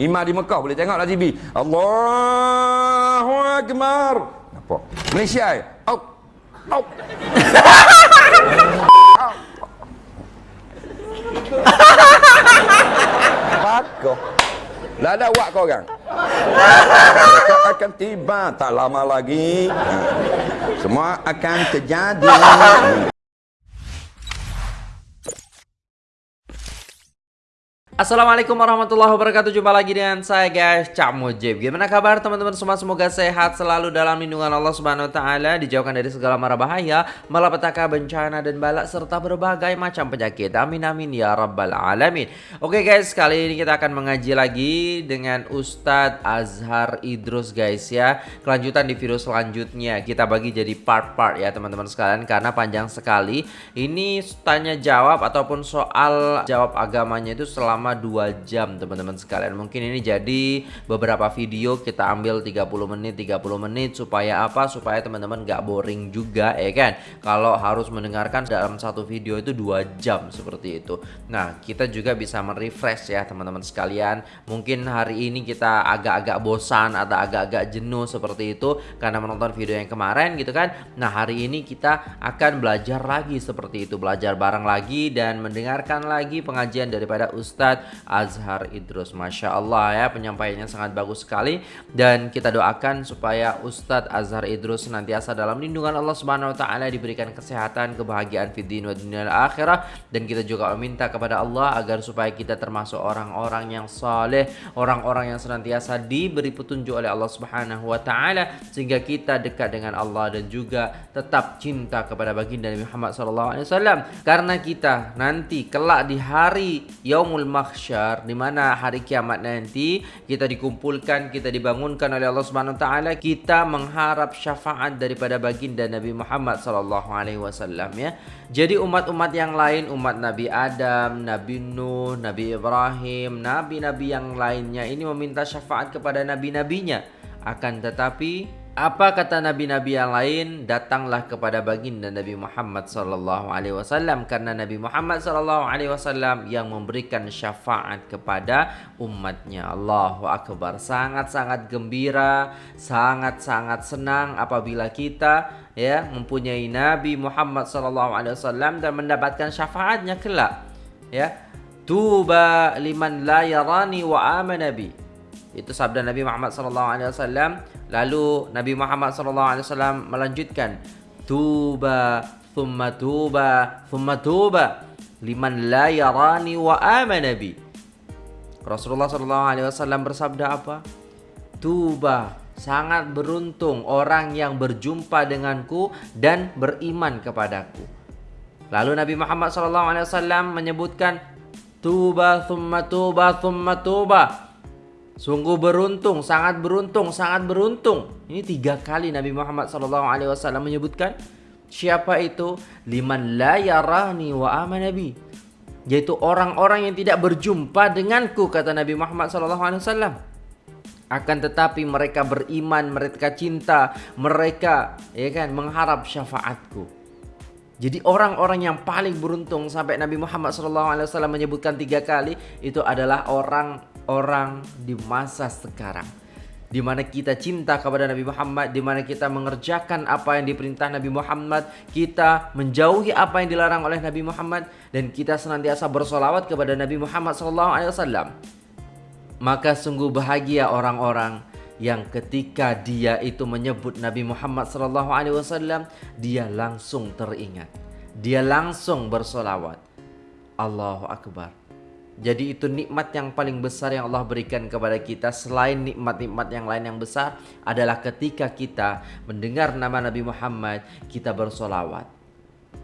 Imam di Mekah boleh tengok lah TV. Allahu Akbar. Apa? Malaysia. Out. Out. Pakoh. Lah ada wak kau orang. Mereka akan tiba tak lama lagi. Semua akan terjadi. Assalamualaikum warahmatullahi wabarakatuh. Jumpa lagi dengan saya guys Cak Mujib. Gimana kabar teman-teman semua? Semoga sehat selalu dalam lindungan Allah Subhanahu Wa Taala Dijauhkan dari segala mara bahaya Malapetaka bencana dan balak Serta berbagai macam penyakit. Amin amin ya rabbal alamin. Oke guys kali ini kita akan mengaji lagi Dengan Ustadz Azhar Idrus guys ya. Kelanjutan di video selanjutnya. Kita bagi jadi part-part ya teman-teman sekalian Karena panjang sekali. Ini tanya jawab ataupun soal jawab agamanya itu selama selama 2 jam teman-teman sekalian. Mungkin ini jadi beberapa video kita ambil 30 menit 30 menit supaya apa? Supaya teman-teman gak boring juga ya kan? Kalau harus mendengarkan dalam satu video itu 2 jam seperti itu. Nah kita juga bisa merefresh ya teman-teman sekalian. Mungkin hari ini kita agak-agak bosan atau agak-agak jenuh seperti itu Karena menonton video yang kemarin gitu kan? Nah hari ini kita akan belajar lagi seperti itu. Belajar bareng lagi dan mendengarkan lagi pengajian daripada Ustadz Azhar Idrus. Masya Allah ya penyampaiannya sangat bagus sekali. Dan kita doakan supaya Ustadz Azhar Idrus senantiasa dalam lindungan Allah Subhanahu Wa Taala diberikan kesehatan kebahagiaan wa dunia akhirah. Dan kita juga meminta kepada Allah agar supaya kita termasuk orang-orang yang saleh orang-orang yang senantiasa diberi petunjuk oleh Allah Subhanahu Wa Taala sehingga kita dekat dengan Allah dan juga tetap cinta kepada baginda Muhammad SAW karena kita nanti kelak di hari Yaumul Mahsyar mahsyar di mana hari kiamat nanti kita dikumpulkan kita dibangunkan oleh Allah Subhanahu taala kita mengharap syafaat daripada baginda Nabi Muhammad sallallahu alaihi wasallam ya. Jadi umat-umat yang lain umat Nabi Adam Nabi Nuh Nabi Ibrahim nabi-nabi yang lainnya ini meminta syafaat kepada nabi-nabinya. Akan tetapi apa kata nabi-nabi yang lain? Datanglah kepada baginda Nabi Muhammad sallallahu alaihi wasallam karena Nabi Muhammad sallallahu alaihi wasallam yang memberikan syafaat kepada umatnya. Allahu akbar. Sangat-sangat gembira, sangat-sangat senang apabila kita ya mempunyai Nabi Muhammad sallallahu alaihi wasallam dan mendapatkan syafaatnya kelak. Ya. Tuba liman la yarani wa amana bi. Itu sabda Nabi Muhammad sallallahu alaihi wasallam Lalu Nabi Muhammad SAW melanjutkan Tuba Thumma tuba Thumma tuba Liman la yarani wa amana bi Rasulullah SAW bersabda apa? Tuba Sangat beruntung orang yang berjumpa denganku dan beriman kepadaku. Lalu Nabi Muhammad SAW menyebutkan Tuba thumma tuba thumma tuba Sungguh beruntung, sangat beruntung, sangat beruntung. Ini tiga kali Nabi Muhammad SAW menyebutkan. Siapa itu? Liman la yarani wa amanabi. Yaitu orang-orang yang tidak berjumpa denganku, kata Nabi Muhammad SAW. Akan tetapi mereka beriman, mereka cinta, mereka ya kan mengharap syafaatku. Jadi orang-orang yang paling beruntung sampai Nabi Muhammad SAW menyebutkan tiga kali itu adalah orang orang di masa sekarang di mana kita cinta kepada Nabi Muhammad, di mana kita mengerjakan apa yang diperintah Nabi Muhammad, kita menjauhi apa yang dilarang oleh Nabi Muhammad, dan kita senantiasa bersolawat kepada Nabi Muhammad SAW. Maka sungguh bahagia orang-orang yang ketika dia itu menyebut Nabi Muhammad SAW, dia langsung teringat, dia langsung bersolawat. Allahu Akbar. Jadi itu nikmat yang paling besar yang Allah berikan kepada kita. Selain nikmat-nikmat yang lain yang besar Adalah ketika kita mendengar nama Nabi Muhammad Kita bersolawat.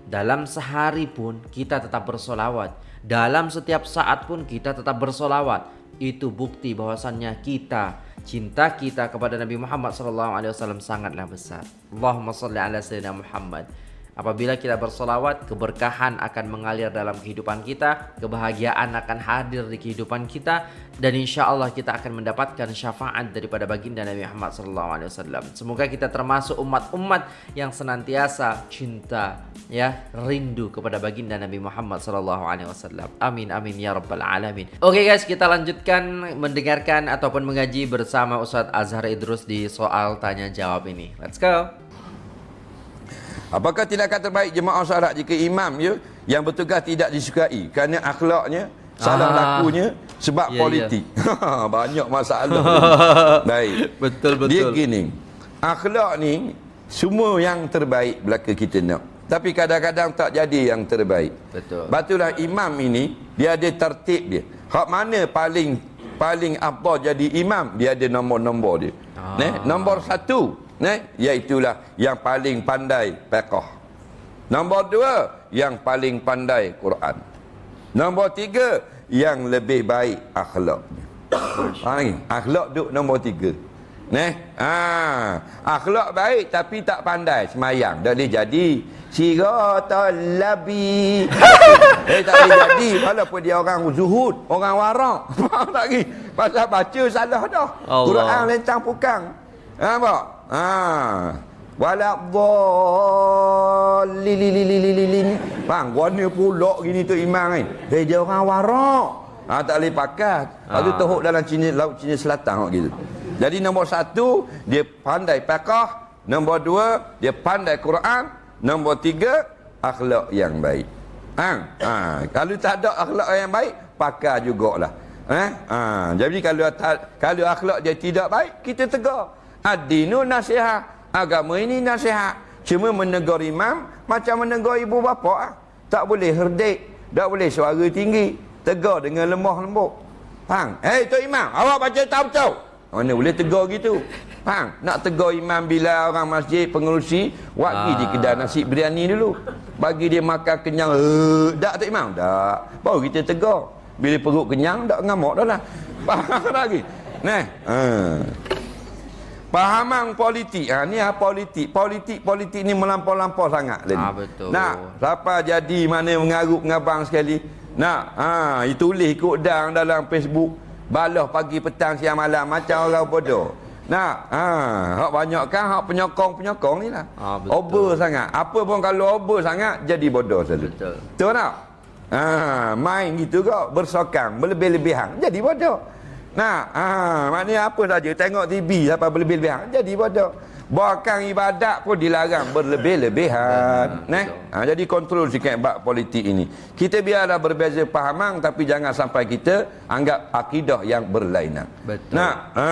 Dalam sehari pun kita tetap bersolawat. Dalam setiap saat pun kita tetap bersolawat. Itu bukti bahwasannya kita Cinta kita kepada Nabi Muhammad SAW sangatlah besar. Allahumma salli ala Sayyidina Muhammad Apabila kita bersolawat, keberkahan akan mengalir dalam kehidupan kita, kebahagiaan akan hadir di kehidupan kita, dan insya Allah kita akan mendapatkan syafaat daripada baginda Nabi Muhammad SAW. Semoga kita termasuk umat-umat yang senantiasa cinta, ya, rindu kepada baginda Nabi Muhammad SAW. Amin, amin ya rabbal alamin. Oke guys, kita lanjutkan mendengarkan ataupun mengaji bersama Ustadz Azhar Idrus di soal tanya jawab ini. Let's go. Apakah tindakan terbaik jemaah solat jika imam ya yang bertugas tidak disukai kerana akhlaknya, salah Ah. lakunya sebab Ya, politik. Banyak masalah. Baik. Betul, betul. Dia gini. Akhlak ni semua yang terbaik belaka kita nak. Tapi kadang-kadang tak jadi yang terbaik. Betul. Batulah imam ini dia ada tertib dia. Hak mana paling paling apa jadi imam dia ada nombor-nombor dia. Ah. Nombor satu, neh, iaitulah yang paling pandai fiqh. Nombor dua, yang paling pandai Quran. Nombor tiga, yang lebih baik akhlaknya. Faham lagi? Akhlak duk nombor tiga. Neh, ah, akhlak baik tapi tak pandai semayang. Dah boleh jadi siratal labi. eh tak boleh jadi walaupun dia orang zuhud, orang warak. Faham tak lagi? Pasal baca salah dah. Allah. Quran lentang pukang. Ha apa? Ha. Wala dhalilililililin. Bang, warna pulak gini tu imam ni. Eh dia orang warak. Ha, tak boleh pakat. Lalu Ah. teruk dalam Cina, laut Cina Selatan gitu. Jadi nombor satu, dia pandai pakah. Nombor dua, dia pandai Quran. Nombor tiga, akhlak yang baik. Ha? Ha. Kalau tak ada akhlak yang baik, pakar jugalah. Ha? Ha. Jadi kalau ta- kalau akhlak dia tidak baik, kita tegur. Ad-dinu nasihat. Agama ini nasihat. Cuma menegur imam macam menegur ibu bapa. ah. Tak boleh herdik, tak boleh suara tinggi. Tegur dengan lemah lembut. Faham? Hei Tok Imam, awak baca tak betul? Mana boleh tegur gitu? Faham? Nak tegur imam bila orang masjid pengerusi, wak pergi di Ah. kedai nasi biryani dulu. Bagi dia makan kenyang. Eh, tak Tok Imam? Tak. Baru kita tegur. Bila perut kenyang, tak ngamuk dah lah. Faham lagi? Nah, ha. Pahaman politik. Ha, ni ha, politik. Politik politik ni melampau-lampau sangat. Ah, betul. Nak, siapa jadi mana mengarut ngabang sekali. Nak, ha, tulis ikut dang dalam Facebook. Balah pagi, petang, siang, malam. Macam orang bodoh. Nak, ha, hak banyak kan hak penyokong-penyokong ni lah. Ah, betul. over sangat. Apa pun kalau over sangat, jadi bodoh selalu. Betul. Betul tak? Ha, main gitu kok, bersokang, berlebih-lebihan. Jadi bodoh. Nah, ha, maknanya apa saja tengok TV sampai berlebih-lebihan jadi bodoh. Bahkan ibadat pun dilarang berlebih-lebihan. Benar, Nah, ha, jadi kontrol sikit bab politik ini. Kita biarlah berbeza pahaman tapi jangan sampai kita anggap akidah yang berlainan. Betul. Nah, ha.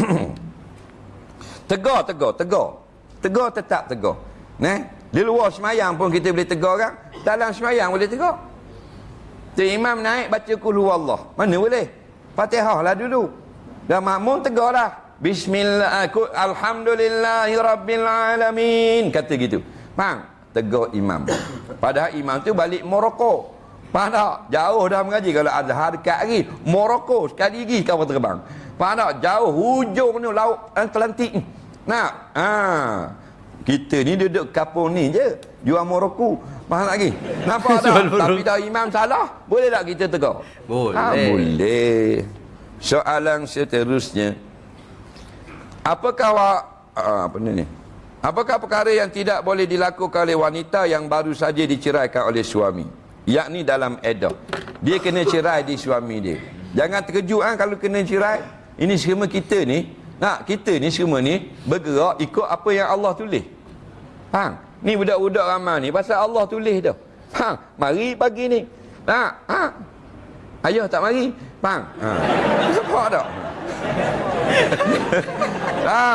tegur, tegur, tegur. Tegur tetap tegur. Nah, di luar semayang pun kita boleh tegur kan? Dalam semayang boleh tegur. Tu imam naik baca kul Allah. Mana boleh? Fatihah lah dulu. Dan makmum tegur lah. Bismillah aku alhamdulillahi rabbil alamin kata gitu. Faham? Tegur imam. Padahal imam tu balik Morocco. Faham tak? Jauh dah mengaji kalau Azhar dekat lagi. Morocco sekali lagi kapal terbang. Faham tak? Jauh hujung ni laut Atlantik. ni. Nak? Ha. Kita ni duduk kapal ni je. Jual Morocco. Faham lagi? Nampak tak? Tapi dah imam salah, boleh tak kita tegur? Boleh. Ha, boleh. Soalan seterusnya. Apakah awak ah, apa ni ni? Apakah perkara yang tidak boleh dilakukan oleh wanita yang baru saja diceraikan oleh suami? Yakni dalam edah. Dia kena cerai di suami dia. Jangan terkejut kan kalau kena cerai. Ini semua kita ni, nak kita ni semua ni bergerak ikut apa yang Allah tulis. Faham? Ni budak-budak ramai ni pasal Allah tulis dah. Faham? Mari pagi ni. Nak? Ha? Ayah tak mari? Faham? Ha. Nampak tak? ha.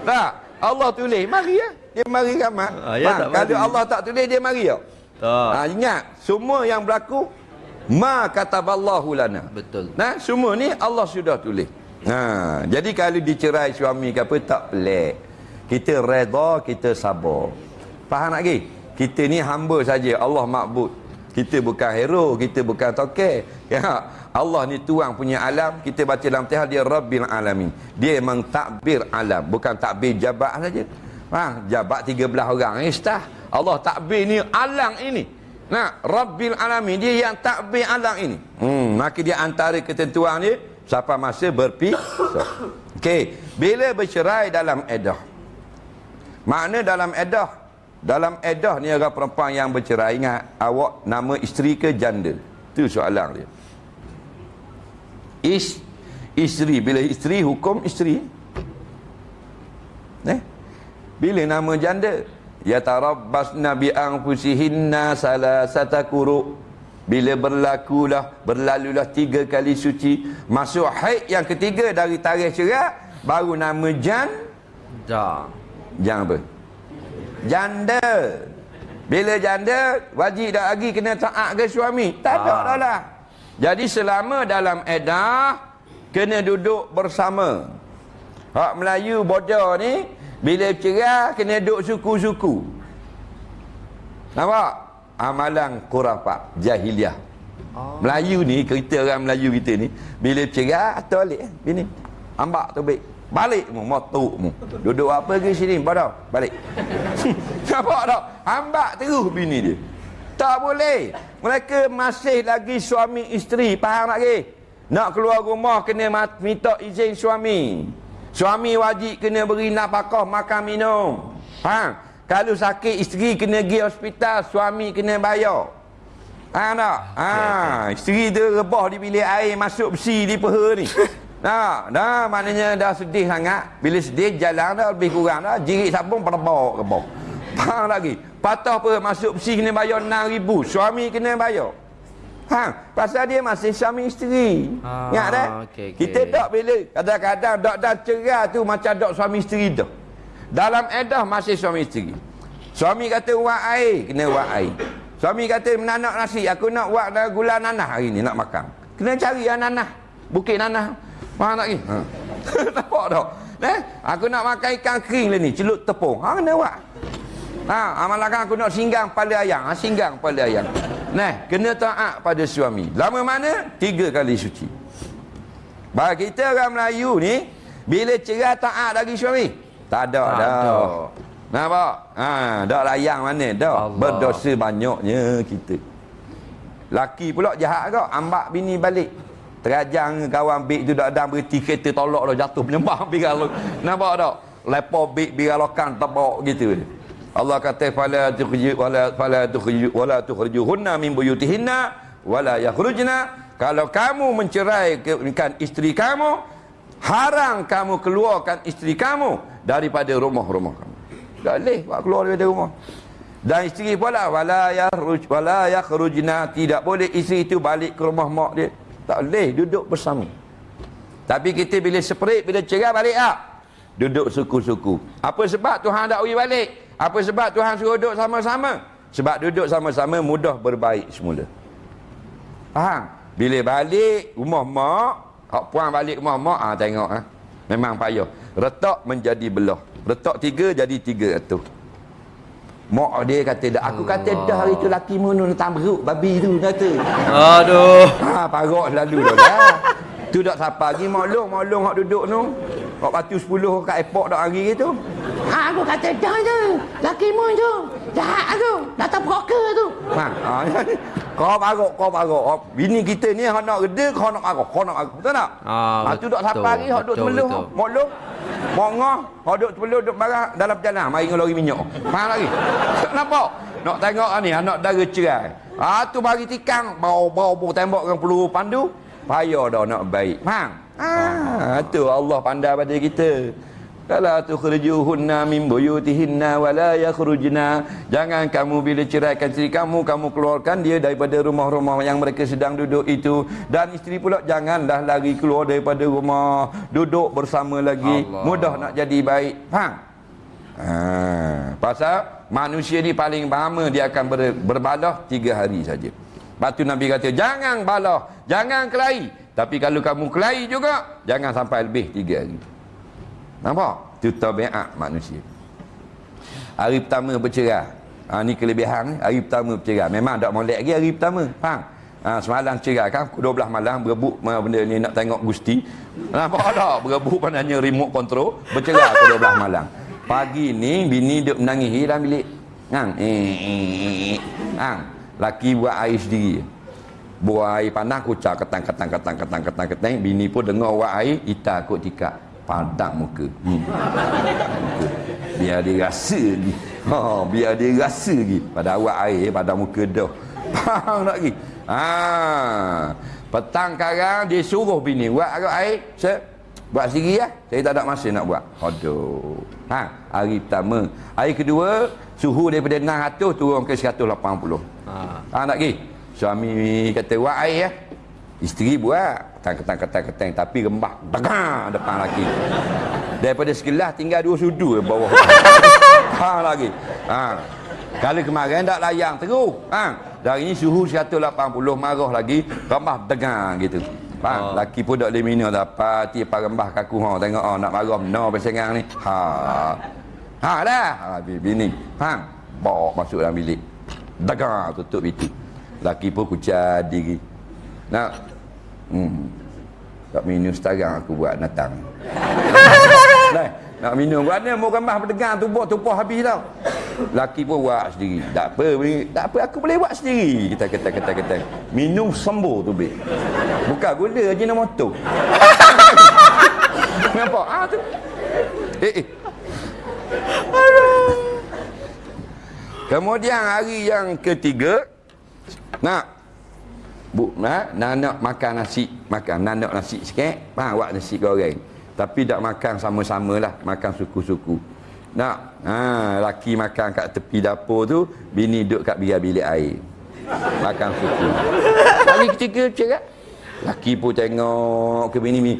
Tak. Allah tulis. Mari ya. Dia mari ramai. Tak Kalau mari. Allah tak tulis, dia mari tak? Tak. Ha, ingat. Semua yang berlaku. Ma kataballahu lana. Betul. Nah, semua ni Allah sudah tulis. Ha, jadi kalau dicerai suami ke apa tak pelik. Kita redha, kita sabar. Faham lagi? Kita ni hamba saja, Allah makbud. Kita bukan hero, kita bukan toke. Ya, Allah ni tuang punya alam, kita baca dalam Tihal dia Rabbil Alamin. Dia memang takbir alam, bukan takbir jabat saja. Ha, jabat 13 orang eh stah. Allah takbir ni alang ini. Nah, Rabbil Alamin dia yang takbir alang ini. Hmm, maka dia antara ketentuan dia siapa masa berpisah. Okey, bila bercerai dalam edah. Makna dalam edah dalam edah ni orang perempuan yang bercerai ingat awak nama isteri ke janda? Tu soalan dia. Is isteri bila isteri hukum isteri. Eh? Bila nama janda? Ya tarabbasna bi anfusihinna salasata quru. Bila berlakulah berlalulah tiga kali suci, masuk haid yang ketiga dari tarikh cerai, baru nama jan Dah. Jan apa? Janda. Bila janda, wajib dah lagi kena taat ke suami? Tak ada dah lah. Jadi selama dalam edah, kena duduk bersama. Hak Melayu bodoh ni, bila cerai, kena duduk suku-suku. Nampak? Amalan kurafat, jahiliah. Oh. Melayu ni, kita orang Melayu kita ni, bila cerai, atau balik. eh, Bini. Ambak tu baik. Balik mu, motuk mu. Duduk apa ke sini? Bodoh. Balik. Nampak tak? Ambak terus bini dia. Tak boleh. Mereka masih lagi suami isteri. Faham tak ke? Nak keluar rumah kena minta izin suami. Suami wajib kena beri nafkah makan minum. Faham? Kalau sakit isteri kena pergi hospital, suami kena bayar. Faham tak? Ha, isteri tu rebah di bilik air masuk besi di peha ni. Nah, dah maknanya dah sedih sangat. Bila sedih jalan dah lebih kurang dah jirik sabun pada bawa ke bawah. Faham lagi? Patah apa masuk besi kena bayar 6000, suami kena bayar. Ha, pasal dia masih suami isteri. Ah, Ingat dah? okey, okey. Kita dok bila kadang-kadang dok dah cerai tu macam dok suami isteri dah. Dalam edah masih suami isteri. Suami kata wak air, kena wak air. Suami kata menanak nasi, aku nak wak dah gula nanah hari ni nak makan. Kena cari yang nanah. Bukit nanah. Faham tak ni? Ha. Nampak tak? Eh? Aku nak makan ikan kering lah ni, celup tepung. Ha, kena wak. Ha, amalkan aku nak singgang pada ayang. Ha, singgang pada ayang. Nah, kena taat pada suami. Lama mana? Tiga kali suci. Bagi kita orang Melayu ni, bila cerai taat lagi suami? Tak ada Tak dah. ada. Nampak? Ha, dak layang mana dah. Berdosa banyaknya kita. Laki pula jahat kau, ambak bini balik. Terajang kawan bik tu ada berhenti kereta tolak dah jatuh penyembah biral. Nampak tak? Lepo bik biralokan tebak gitu. Allah kata fala tukhju wala fala tukhju wala tukhrijuhunna min buyutihinna wala yakhrujna kalau kamu menceraikan isteri kamu haram kamu keluarkan isteri kamu daripada rumah-rumah kamu tak boleh buat keluar daripada rumah dan isteri pula wala yakhruj wala yakhrujna tidak boleh isteri itu balik ke rumah mak dia tak boleh duduk bersama. Tapi kita bila separate bila cerai balik tak duduk suku-suku. Apa sebab Tuhan tak bagi balik? Apa sebab Tuhan suruh duduk sama-sama? Sebab duduk sama-sama mudah berbaik semula. Faham? Bila balik rumah mak hak puan balik rumah mak ah tengok ah. Memang payah. Retak menjadi belah. Retak tiga jadi tiga tu Mak dia kata dah. Aku kata dah hari tu laki mu nu tamruk babi tu kata. Aduh. Ha parok selalu dah. Tu dak siapa lagi mak long, mak long hak duduk tu. Hak batu 10 kat airport dak hari tu. Ha aku kata dah tu. Laki mu tu. Jahat tu. Datang broker tu. Ha. ha. kau parok, kau parok. Bini kita ni hak nak reda, kau nak parok, kau nak parok. Betul tak? Ah, ha, tu dak siapa lagi hak duduk temeluh. betul. Mak long. Mak ngah, hak duduk temeluh duduk barang dalam perjalanan. Mari dengan lori minyak. Faham lagi? Nampak? Nak tengok ni anak dara cerai. Ah tu bagi tikang bau-bau bau tembok dengan peluru pandu. Payah dah nak baik. Faham? Ah tu Allah pandai pada kita. Kala tukhrijuhunna min buyutihinna wa la yakhrujna. Jangan kamu bila ceraikan isteri kamu, kamu keluarkan dia daripada rumah-rumah yang mereka sedang duduk itu. Dan isteri pula janganlah lari keluar daripada rumah. Duduk bersama lagi. Allah. Mudah nak jadi baik. Faham? Ha, pasal manusia ni paling lama dia akan ber, berbalah tiga hari saja. Lepas tu Nabi kata, jangan balah, jangan kelahi. Tapi kalau kamu kelahi juga, jangan sampai lebih tiga hari. Nampak? Itu tabiat manusia. Hari pertama bercerai. Ha, ni kelebihan ni. Hari pertama bercerai. Memang tak molek lagi hari pertama. Faham? Ha, semalam cerai kan. Pukul 12 malam berebut benda ni nak tengok Gusti. Nampak tak? Berebut pandanya remote control. Bercerai pukul 12 malam. Pagi ni bini duk menangis dalam bilik. Hang. Eh, eh, eh. Hang. Laki buat air sendiri. Buat air panas kucak ketang ketang ketang ketang ketang ketang. Bini pun dengar buat air, ita kot tikak. Padak muka. Hmm. muka. Biar dia rasa lagi. Ha, biar dia rasa lagi. Pada awak air, pada muka dah. Faham tak lagi? Ha. Petang karang dia suruh bini buat air. Set. Buat sendiri lah. Saya tak ada masa nak buat. Aduh. Ha, hari pertama. Hari kedua, suhu daripada 600 turun ke 180. Ha. Ha tak pergi? Suami kata buat air ya. Isteri buat. Ketang, ketang, ketang, ketang. Tapi rembah. Dagang depan lagi. Daripada sekelas tinggal dua sudu di bawah. ha lagi. Ha. Kalau kemarin tak layang terus. Ha. Dari ini suhu 180 marah lagi. Rembah degang gitu. Faham? Oh. Laki pun tak boleh dah. Pati parembah kaku ha tengok oh nak marah no pesengang ni. Ha. Ha dah. Ha bini. Faham? Bawa masuk dalam bilik. Dagang tutup itu. Laki pun kucar diri. Nak hmm. Tak minum sekarang aku buat natang. Dah. Nak minum buat ni mau gambar berdegang tubuh tubuh habis tau. Laki pun buat sendiri. Tak apa, tak apa aku boleh buat sendiri. Kita kata kata kata. Minum sembuh tu be. Bukan gula je nama tu. Nampak? Ah tu. Eh eh. Kemudian hari yang ketiga nak Bu, nak, nak makan nasi, makan nak nasi sikit, faham buat nasi goreng. Tapi tak makan sama-sama lah. Makan suku-suku. Nak. Ha, laki makan kat tepi dapur tu. Bini duduk kat biar bilik air. Makan suku. Kali ketiga cakap. Laki pun tengok ke bini bini.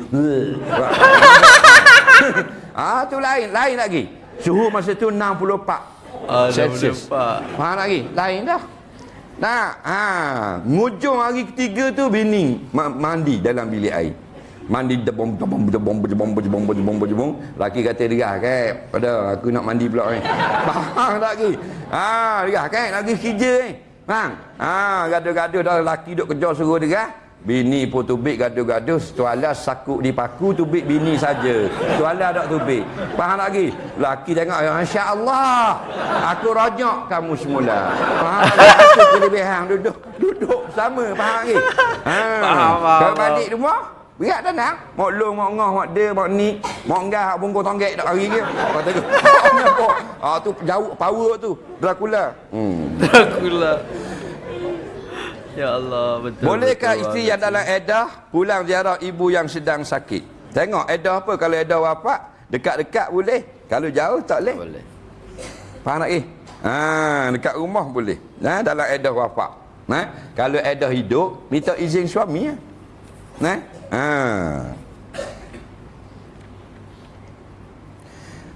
ah tu lain. Lain lagi. Suhu masa tu 64. Ah, Celsius. Faham lagi? Lain dah. Nah, ha, ngujung hari ketiga tu bini mandi dalam bilik air. Mandi debom debom debom debom debom debom debom laki kata dia kan pada aku nak mandi pula ni. Faham tak lagi ha dia kan lagi kerja ni. Faham? Ha gaduh-gaduh dah laki duk kerja suruh dia Bini pun tubik gaduh-gaduh Setuala sakuk di paku tubik bini saja. Setuala tak tubik Faham lagi? Laki tengok ya, Masya Allah Aku rojok kamu semula Faham lagi? Aku kelebihan duduk Duduk sama Faham lagi? Ha. Faham, Kalau balik rumah Berat dah nak. Mak long, mak ngah, mak dia, mak ni. Mak enggah, mak bungkus tonggek tak hari ke. Kata tu. Ah tu jauh power tu. Dracula. Hmm. Dracula. Ya Allah, betul. Bolehkah betul, isteri betul. yang dalam edah pulang ziarah ibu yang sedang sakit? Tengok edah apa kalau edah wafat, dekat-dekat boleh. Kalau jauh tak boleh. Boleh. Faham tak eh? Ha, dekat rumah boleh. Nah, ha, dalam edah wafat. Nah, ha? kalau edah hidup, minta izin suami ya. Nah. Ha.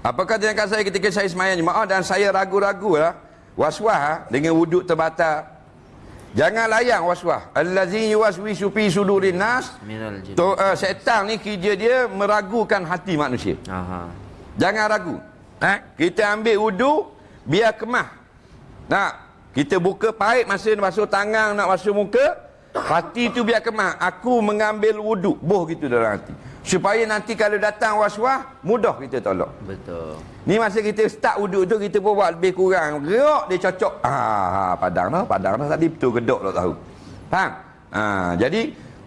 Apakah dengan saya ketika saya semayang jemaah dan saya ragu-ragu lah waswah ha, dengan wuduk terbatal. Jangan layang waswah. Allazi yuwaswisu fi sudurin nas. Tu uh, setan ni kerja dia meragukan hati manusia. Aha. Jangan ragu. Ha? Kita ambil wuduk biar kemah. Nak kita buka paip masa basuh tangan nak basuh muka, Hati tu biar kemah. Aku mengambil wuduk. Boh gitu dalam hati. Supaya nanti kalau datang waswah, mudah kita tolak. Betul. Ni masa kita start wuduk tu, kita pun buat lebih kurang. Gerak dia cocok. Ah, ha, padang dah. Padang dah tadi betul gedok tak tahu. Faham? Ha, jadi,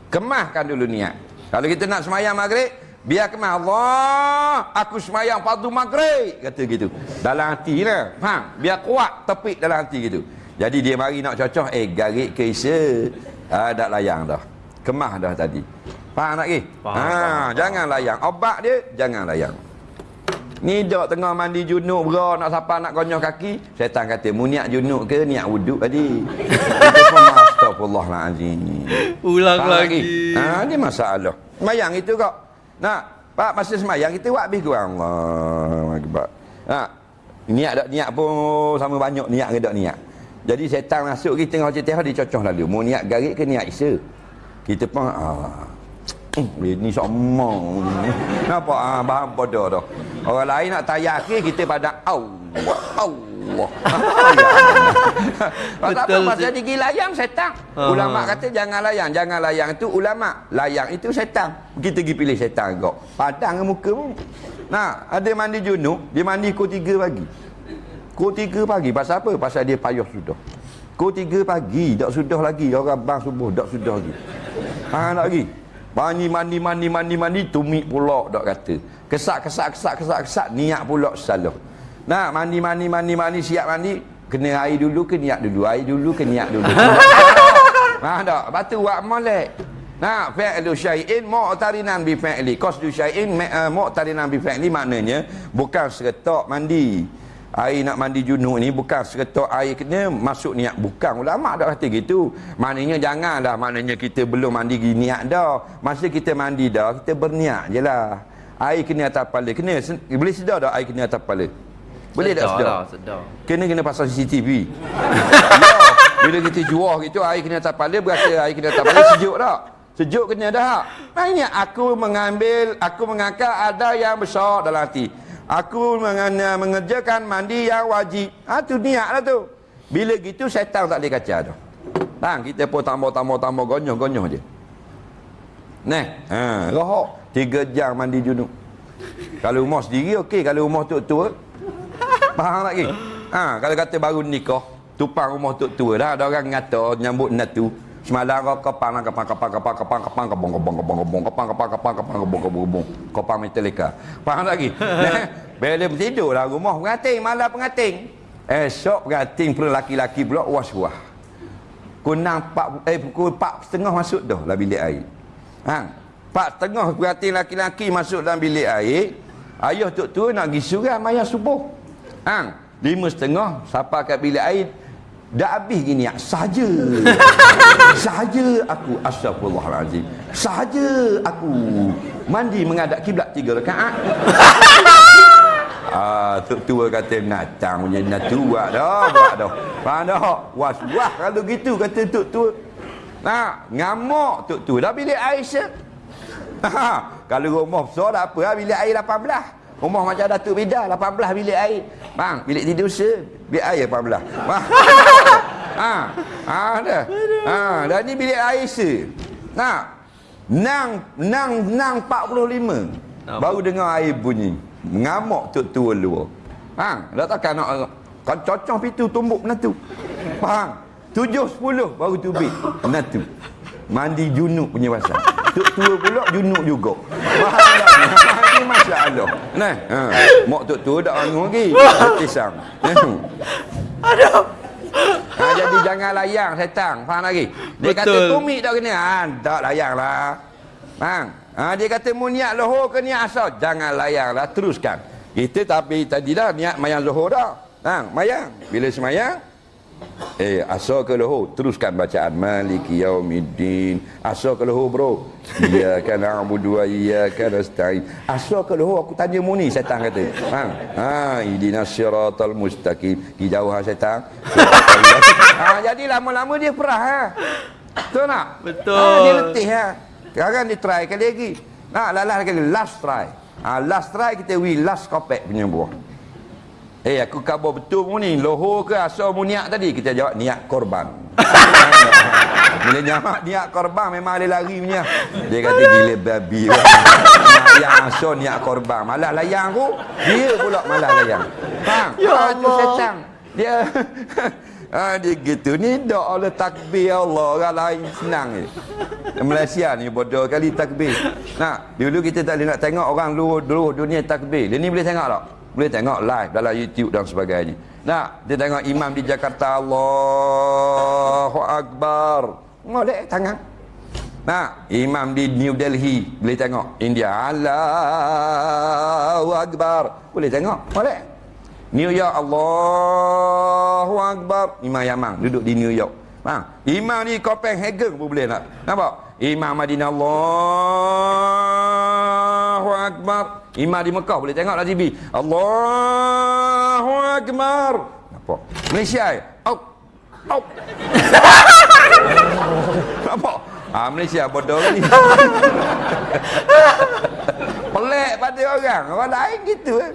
kemahkan dulu niat. Kalau kita nak semayang maghrib, biar kemah. Allah, aku semayang fardu maghrib. Kata gitu. Dalam hati lah. Faham? Biar kuat tepik dalam hati gitu. Jadi dia mari nak cocok, eh garik ke isa. Ah, dah layang dah. Kemah dah tadi. Faham tak ke? Ha, faham. jangan layang. Obat dia jangan layang. Ni dak tengah mandi junub bro nak siapa nak konyoh kaki, setan kata mu niat junub ke niat wuduk tadi. Astagfirullahalazim. Ulang Faham lagi. Ha, ni masalah. Semayang itu kok. Nak, Pak masa semayang kita buat habis kurang. Allah akbar. Ha, niat dak niat pun sama banyak niat ke dak niat. Jadi setan masuk kita tengok cerita dia cocok lalu. Mau niat garik ke niat isa? Kita pun ah. Ini sama. Kenapa? Ah, bahan bodoh dah. Orang lain nak tayak ke kita pada. Allah. Apa? Betul, Pasal Cik. dia pergi layang setan. Ah. Ulama kata jangan layang, jangan layang itu ulama. Layang itu setan. Kita pergi pilih setan kau. Padang ke muka pun. Nah, ada mandi junub, dia mandi pukul 3 pagi. Pukul 3 pagi pasal apa? Pasal dia payah sudah. Pukul 3 pagi, tak sudah lagi. Orang bang subuh, tak sudah lagi. Ha, tak lagi. Mandi, mandi, mandi, mandi, mandi, tumik pula, tak kata. Kesak, kesak, kesak, kesak, kesak, niat pula salah. Nah, mandi, mandi, mandi, mandi, siap mandi. Kena air dulu ke niat dulu. Air dulu ke niat dulu. ha, tak. Lepas tu buat molek. Nah, fi'lu syai'in mu'tarinan bi fi'li. Qasdu syai'in uh, mu'tarinan bi fi'li maknanya bukan seretak mandi. Air nak mandi junub ni bukan seretak air kena masuk niat. Bukan ulama dah kata gitu. Maknanya janganlah maknanya kita belum mandi niat dah. Masa kita mandi dah, kita berniat je lah. Air kena atas kepala. Kena, boleh sedar tak air kena atas kepala? Boleh tak sedar? Lah, sedar. Kena kena pasang CCTV. ya, bila kita jual gitu air kena atas kepala berasa air kena atas kepala sejuk tak? Sejuk kena dah. Maknanya aku mengambil, aku mengangkat ada yang besar dalam hati. Aku mengerjakan mandi yang wajib. Ha tu niat lah tu. Bila gitu syaitan tak boleh kacau tu. Bang, kita pun tambah-tambah-tambah gonyoh-gonyoh je. Nah, ha, rohok. Tiga jam mandi junub. Kalau rumah sendiri okey, kalau rumah tua-tua Faham tak lagi? Ha, kalau kata baru nikah, tupang rumah tok tua dah ada orang ngata nyambut natu. Semalam kau kapang kapang kapang kapang kapang kapang kapang kapang kapang kapang kapang kapang kapang kapang kapang kapang kapang kapang Metallica. Faham tak lagi? Nah, Bila tidur lah rumah pengantin, malam pengantin. Esok pengantin pula laki-laki pula was-was. Kunang empat, eh pukul empat setengah masuk dah lah bilik air. Ha, empat setengah pengantin laki-laki masuk dalam bilik air. Ayah tok tua nak pergi suram ayah subuh. Ha, lima setengah sampai kat bilik air. Dah habis gini saja. saja aku astagfirullahalazim. Saja aku mandi menghadap kiblat tiga rakaat. Ah, tok tua kata natang punya nak buat dah, buat dah. Faham dah? Was wah kalau gitu kata tok tua. Nah, ngamuk tok tua dah bilik air se. Ha, kalau rumah besar tak apa, lah, bilik air 18. Rumah macam Datuk Bida 18 bilik air. Bang, bilik tidur se, bilik air 18. Faham? ha, ha dah. Ha, dah ni bilik air se. Nah, nang nang nang 45. Nampak. Baru dengar air bunyi. Mengamuk tok tua luar. Faham? Dah takkan nak kan cocok pintu tumbuk natu. Faham? Tujuh sepuluh baru tubik natu. Mandi junub punya pasal. Tok tua pula junub juga. Faham tak? Ini masalah. Nah, ha. Mak tok tua dah anu lagi. Tisam. Aduh. Ha, jadi jangan layang setan. Faham lagi? Dia kata Betul. tumik tak kena. Ha, tak layang lah. Faham? Ha, dia kata mu niat lohor ke niat asal? Jangan layang lah. Teruskan. Kita tapi tadi dah niat mayang lohor dah. Ha, mayang. Bila semayang, Eh, asal ke lohor? Teruskan bacaan Maliki Yaumiddin. Asal ke lohor, bro? Iyyaka na'budu wa iyyaka nasta'in. Asal ke lohor aku tanya mu ni setan kata. Ha, ha ihdinas siratal mustaqim. Pergi jauh ha setan. ha, jadi lama-lama dia perah ha. Betul tak? Betul. Ha, dia letih ha. Sekarang dia try kali lagi. Nak lalas kali last try. Ha, last try kita we last kopek punya buah. Eh aku khabar betul mu ni Lohor ke asal mu niat tadi Kita jawab niat korban Bila jawab niat korban Memang dia lari punya Dia kata gila babi Nak yang asal niat korban Malah layang aku Dia pula malah layang Faham? Ya Ah, Allah. setan Dia Ah dia gitu ni dak oleh takbir Allah orang lain senang je. Malaysia ni bodoh kali takbir. Nah, dulu kita tak boleh nak tengok orang luar luar dunia takbir. Dia ni boleh tengok tak? Boleh tengok live dalam YouTube dan sebagainya. Nah, dia tengok imam di Jakarta Allahu Akbar. Molek tangan. Nah, imam di New Delhi boleh tengok. India Allahu Akbar. Boleh tengok. Molek. New York Allahu Akbar. Imam Yaman duduk di New York. Faham? Imam di Copenhagen pun boleh nak. Nampak? Imam Madinah Allahu Akbar. Imam di Mekah boleh tengok lah TV. Allahu Akbar. Nampak? Malaysia ya? Au. Au. Nampak? Ah Malaysia bodoh ni. Pelik pada orang. Orang lain gitu eh.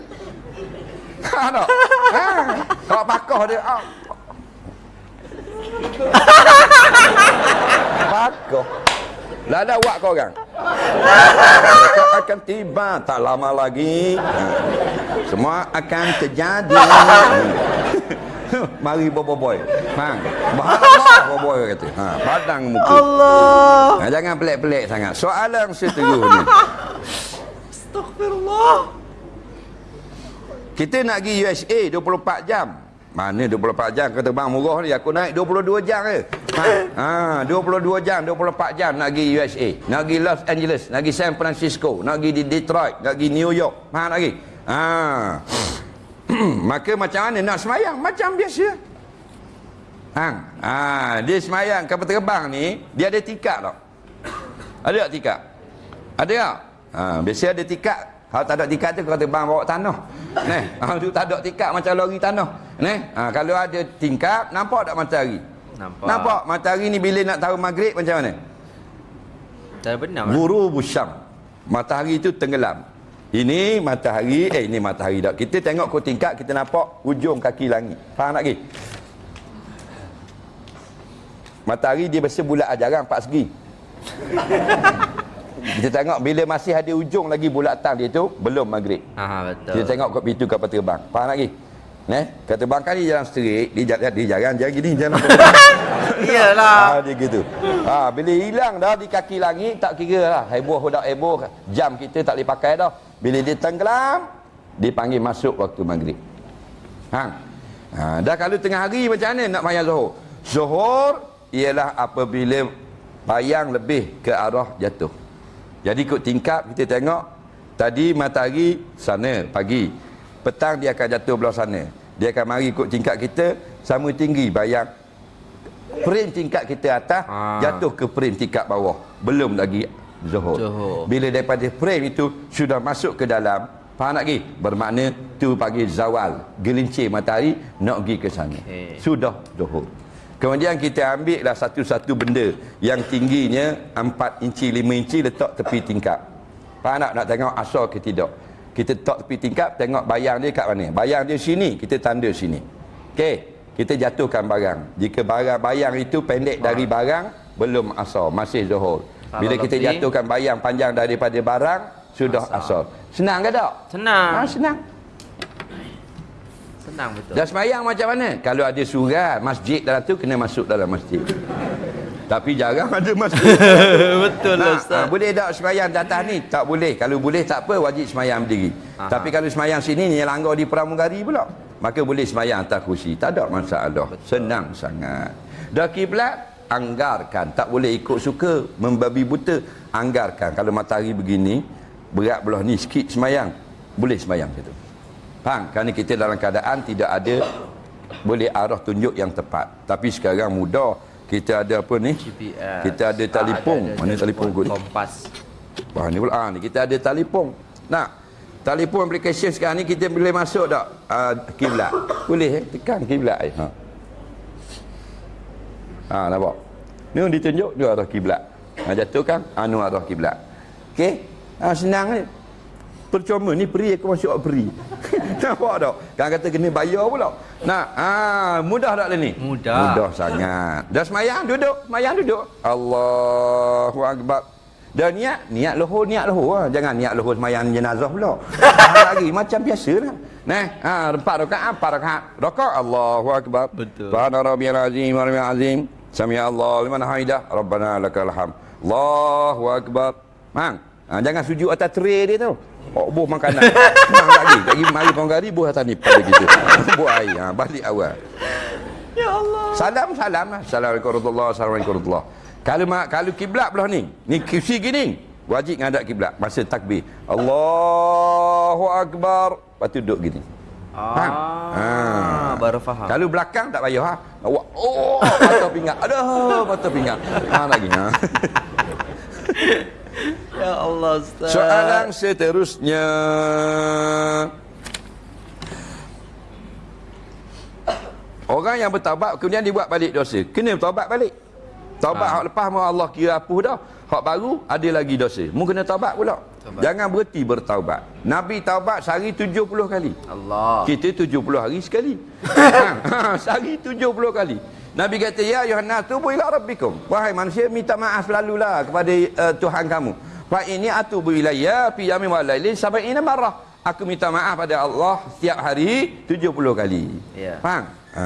Ha tak? Ha. Kalau pakoh dia ah. pakoh. Lah ada awak kau orang. Mereka akan tiba tak lama lagi. Semua akan terjadi. Mari boboiboy. Ha. Bahalah boboiboy kata. Ha, padang muka. Allah. Ha, jangan pelik-pelik sangat. Soalan seterus ni. Astagfirullah. Kita nak pergi USA 24 jam. Mana 24 jam kata bang murah ni aku naik 22 jam je. Ha, ha 22 jam 24 jam nak pergi USA, nak pergi Los Angeles, nak pergi San Francisco, nak pergi di Detroit, nak pergi New York. Faham pergi? Ha. Maka macam mana nak semayang? Macam biasa. Hang. Ha, dia semayang kapal terbang ni, dia ada tikar tak? Ada tak tikar? Ada tak? Ha, biasa ada tikar. Kalau tak ada tikar tu kau terbang bawa tanah. Neh, tu tak ada tikar macam lori tanah. Neh, ha, kalau ada tingkap, nampak tak matahari? Nampak. Nampak matahari ni bila nak tahu maghrib macam mana? Dah benar. Guru busyam. Matahari itu tenggelam. Ini matahari, eh ini matahari tak. Kita tengok ke tingkap, kita nampak ujung kaki langit. Faham tak lagi? Matahari dia biasa bulat jarang empat segi. kita tengok bila masih ada ujung lagi bulatan dia tu belum maghrib. Ha betul. Kita tengok kat pintu kapal terbang. Faham lagi? Neh, kapal terbang kan dia jalan straight, dia jalan dia jalan jalan gini jalan. Iyalah. Ah dia gitu. Ah bila hilang dah di kaki langit tak kira lah. Heboh dak heboh jam kita tak boleh pakai dah. Bila dia tenggelam dipanggil masuk waktu maghrib. Ha. Ha dah kalau tengah hari macam mana nak bayar zuhur? Zuhur ialah apabila bayang lebih ke arah jatuh. Jadi ikut tingkap kita tengok tadi matahari sana pagi. Petang dia akan jatuh belah sana. Dia akan mari ikut tingkap kita sama tinggi bayang frame tingkat kita atas Ah. jatuh ke frame tingkat bawah belum lagi zuhur. Zuhur. bila daripada frame itu sudah masuk ke dalam faham tak lagi bermakna tu pagi zawal gelincir matahari nak pergi ke sana Okey. sudah zuhur kemudian kita ambil lah satu-satu benda yang tingginya 4 inci 5 inci letak tepi tingkap. Faham tak? Nak tengok asal ke tidak. Kita letak tepi tingkap tengok bayang dia kat mana. Bayang dia sini kita tanda sini. Okey kita jatuhkan barang. Jika barang bayang itu pendek dari barang belum asal masih zuhur. Bila kita jatuhkan bayang panjang daripada barang sudah asal, senang ke tak? Senang. ha, senang Senang betul. dah semayang macam mana kalau ada surat masjid dalam tu kena masuk dalam masjid tapi jarang ada masjid betul Nah, Ustaz. ah, boleh tak semayang di atas ni? Tak boleh. Kalau boleh tak apa, wajib semayang berdiri. Aha. Tapi kalau semayang sini, ni langgar di pramugari pula. Maka boleh semayang atas kursi. Tak ada masalah. Senang sangat. Dah kiblat, anggarkan. Tak boleh ikut suka, membabi buta. Anggarkan. Kalau matahari begini, berat belah ni sikit semayang. Boleh semayang situ. Faham? Kerana kita dalam keadaan tidak ada boleh arah tunjuk yang tepat. Tapi sekarang mudah. Kita ada apa ni? GPS. Kita ada telefon. Ah, ada- Mana telefon kot? Kompas. Wah ni pula ah, ni kita ada telefon. Nah, telefon application sekarang ni kita boleh masuk tak uh, kiblat? Boleh eh? Tekan kiblat eh. Ha. Ha nampak. Ni ditunjuk dia arah kiblat. Ha jatuh kan anu arah kiblat. Okey? Ha senang ni. Percuma ni peri aku masuk peri. nampak tak? Kan kata kena bayar pula. Nah, ah mudah tak lah ni? Mudah. Mudah sangat. Dah semayang duduk, semayang duduk. Allahu akbar. Dah niat, niat lohor, niat lohor. Ha. Jangan niat lohor semayang jenazah pula. Lagi macam biasa lah. Nah, ha, empat rakaat, empat rakaat. Rakaat Allahu akbar. Betul. Subhana rabbiyal azim wa rabbiyal azim. Sami Allah liman hamidah. Rabbana lakal hamd. Allahu akbar. Mang, ha, jangan sujud atas tray dia tu. Oh, buh makanan. Mang lagi. Lagi mari pangkari buh atas ni pada gitu. buh air. Ha, balik awal. Ya Allah. Salam salam lah. Assalamualaikum warahmatullahi Assalamualaikum warahmatullahi Kalau mak kalau kiblat belah ni, ni kursi gini, wajib ngadap kiblat masa takbir. Allahu akbar. Lepas tu duduk gini. Ah, Ah. baru faham. Kalau belakang tak payah ha. Awak oh mata pinggang. Aduh, mata pinggang. Ha lagi ha. Ya Allah Ustaz. Soalan seterusnya. Orang yang bertaubat kemudian dibuat balik dosa. Kena bertaubat balik. Taubat Ha. hak lepas mau Allah kira hapus dah. Hak baru ada lagi dosa. Mu kena taubat pula. Taubat. Jangan berhenti bertaubat. Nabi taubat sehari 70 kali. Allah. Kita 70 hari sekali. ha, sehari 70 kali. Nabi kata, Ya Yohanes, tubu ila rabbikum. Wahai manusia, minta maaf selalulah kepada uh, Tuhan kamu. Fa ini atubu ilayya fi yamin wa lailin sab'ina marrah. Aku minta maaf pada Allah setiap hari 70 kali. Ya. Faham? Ha.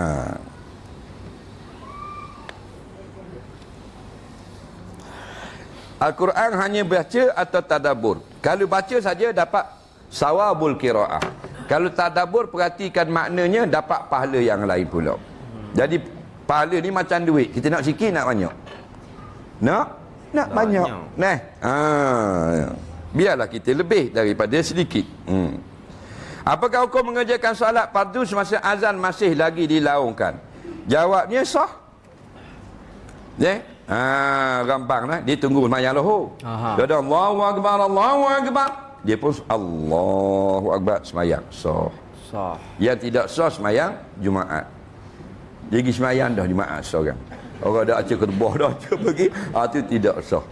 Al-Quran hanya baca atau tadabur. Kalau baca saja dapat sawabul qiraah. Kalau tadabur perhatikan maknanya dapat pahala yang lain pula. Jadi pahala ni macam duit. Kita nak sikit nak banyak. Nak? Nak banyak. Banyak. Nah. Ha. Biarlah kita lebih daripada sedikit. Hmm. Apakah hukum mengerjakan solat fardu semasa azan masih lagi dilaungkan? Jawabnya sah. Ya? Ha, gampang lah. Dia tunggu semayang lohor. Aha. Dia ada Allahu Akbar, Allahu Akbar. Dia pun Allahu Akbar semayang. Sah. Sah. Yang tidak sah semayang Jumaat. Dia pergi semayang dah Jumaat seorang. Orang dah acah ketebah dah acah pergi. Ah tu tidak sah.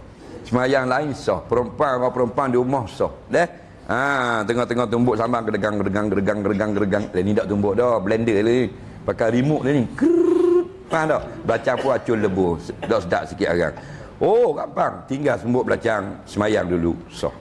Semayang lain sah. Perempuan orang perempuan di rumah sah. Dah. Ha, tengah-tengah tumbuk sambal gedegang gedegang gedegang gedegang gedegang. Ni tak tumbuk dah, blender ni. Pakai remote ni. Faham tak? Belacang pun acul lebu. Dah sedap sikit arang. Oh, gampang. Tinggal sembuk belacang semayang dulu. Sah.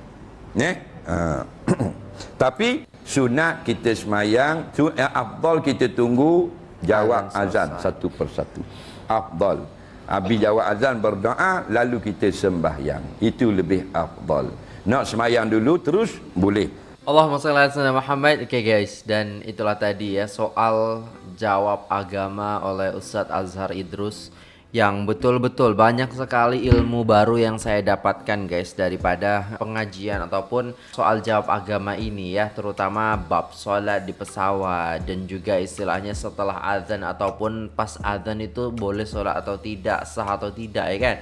Ne? Ha. Tapi sunat kita semayang, su- yang afdal kita tunggu jawab Azan satu persatu. Afdal. Habis jawab azan berdoa, lalu kita sembahyang. Itu lebih afdal. Nak semayang dulu terus boleh. Allahumma salli ala Muhammad. Oke guys, dan itulah tadi ya soal jawab agama oleh Ustadz Azhar Idrus yang betul-betul banyak sekali ilmu baru yang saya dapatkan guys daripada pengajian ataupun soal jawab agama ini ya. Terutama bab sholat di pesawat dan juga istilahnya setelah azan ataupun pas azan itu boleh sholat atau tidak sah atau tidak ya kan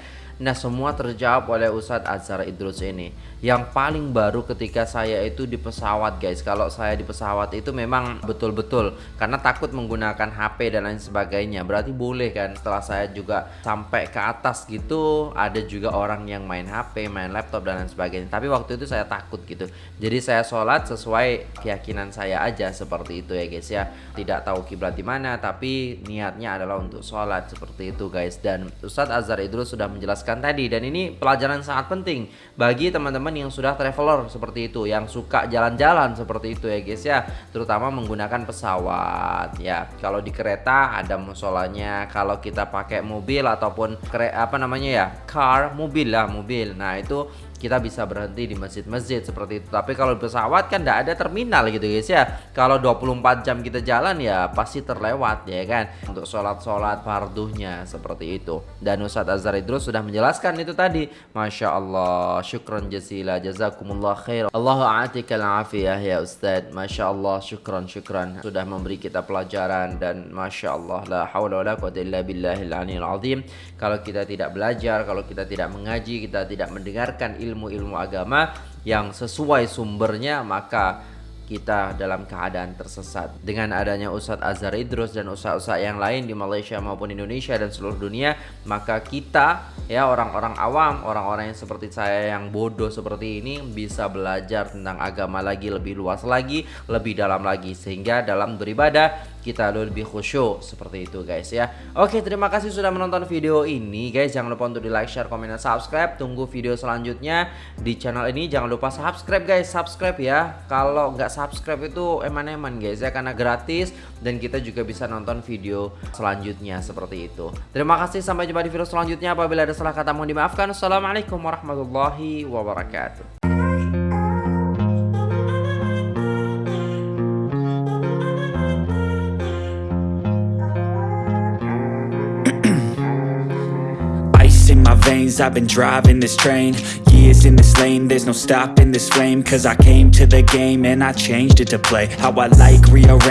Nah semua terjawab oleh Ustadz Azhar Idrus ini. Yang paling baru ketika saya itu di pesawat guys. Kalau saya di pesawat itu memang betul-betul Karena takut menggunakan HP dan lain sebagainya. Berarti boleh kan? Setelah saya juga sampai ke atas gitu Ada juga orang yang main HP, main laptop dan lain sebagainya. Tapi waktu itu saya takut gitu. Jadi saya sholat sesuai keyakinan saya aja seperti itu ya guys ya. Tidak tahu kiblat di mana tapi niatnya adalah untuk sholat seperti itu guys. Dan Ustadz Azhar Idrus sudah menjelaskan tadi. Dan ini pelajaran sangat penting bagi teman-teman yang sudah traveler seperti itu yang suka jalan-jalan seperti itu ya guys ya. Terutama menggunakan pesawat ya. Kalau di kereta ada musolanya kalau kita pakai mobil ataupun kere apa namanya ya car mobil lah mobil. Nah itu kita bisa berhenti di masjid-masjid seperti itu. Tapi kalau pesawat kan tidak ada terminal gitu guys ya. Kalau 24 jam kita jalan ya pasti terlewat ya kan. Untuk sholat-sholat farduhnya seperti itu. Dan Ustadz Azhar Idrus sudah menjelaskan itu tadi. Masya Allah. Syukran jazila. Jazakumullah khair. Allahu a'atikal afiyah ya Ustadz. Masya Allah. Syukran syukran. Sudah memberi kita pelajaran dan Masya Allah. La hawla wa la illa billahil azim. Kalau kita tidak belajar, kalau kita tidak mengaji, kita tidak mendengarkan ilmu-ilmu agama yang sesuai sumbernya, maka kita dalam keadaan tersesat. Dengan adanya Ustadz Azhar Idrus dan ustadz-ustadz yang lain di Malaysia maupun Indonesia dan seluruh dunia, maka kita ya orang-orang awam, orang-orang yang seperti saya yang bodoh seperti ini bisa belajar tentang agama lagi lebih luas lagi, lebih dalam lagi sehingga dalam beribadah kita lebih khusyuk seperti itu guys ya. Oke, terima kasih sudah menonton video ini guys. Jangan lupa untuk di like, share, komen, dan subscribe. Tunggu video selanjutnya di channel ini. Jangan lupa subscribe guys, subscribe ya. Kalau nggak subscribe itu eman-eman guys ya karena gratis dan kita juga bisa nonton video selanjutnya seperti itu. Terima kasih sampai jumpa di video selanjutnya. Apabila ada salah kata mohon dimaafkan. Assalamualaikum warahmatullahi wabarakatuh. Veins, I've been driving this train Years in this lane, there's no stopping this flame Cause I came to the game and I changed it to play How I like, rearrange